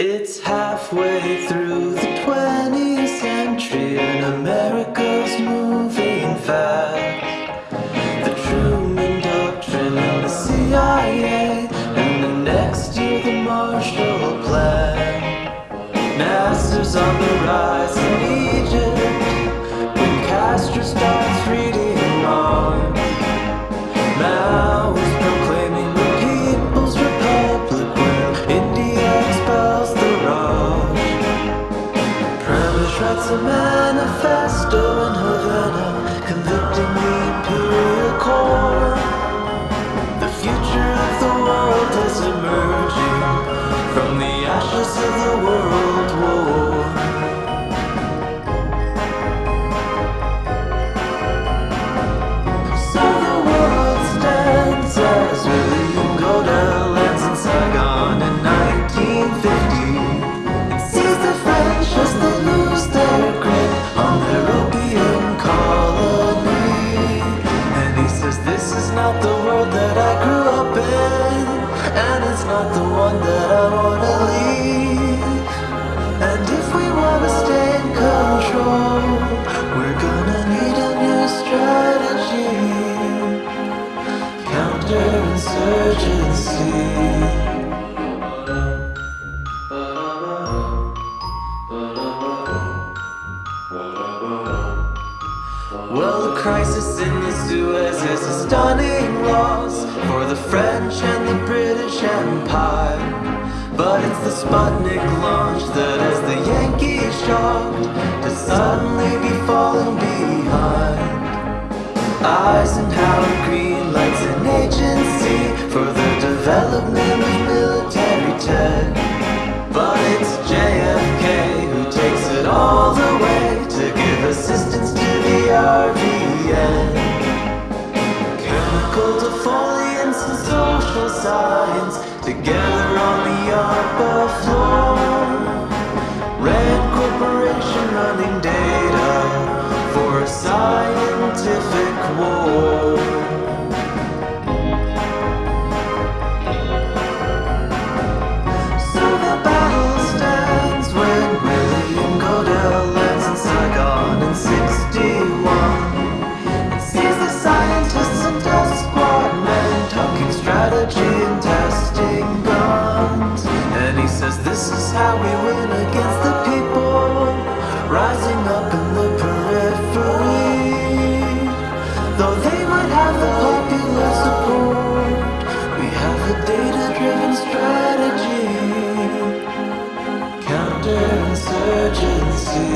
It's halfway through the 20th century and America's moving fast. The Truman Doctrine and the CIA, and the next year the Marshall Plan. Nasser's on the rise in Egypt Writes a manifesto in Havana, convicting the imperial core. It's not the one that I wanna leave. And if we wanna stay in control, we're gonna need a new strategy. Counterinsurgency. Well, the crisis in the Suez is a stunning loss for the French and the British. But it's the Sputnik launch that has the Yankees shocked to suddenly be falling behind. Eisenhower green lights an agency for the development of military tech. But it's JFK who takes it all the way to give assistance to the RVN. Chemical defoliants and social science together scientific war. How we win against the people rising up in the periphery. Though they might have the popular support, we have a data driven strategy. Counterinsurgency.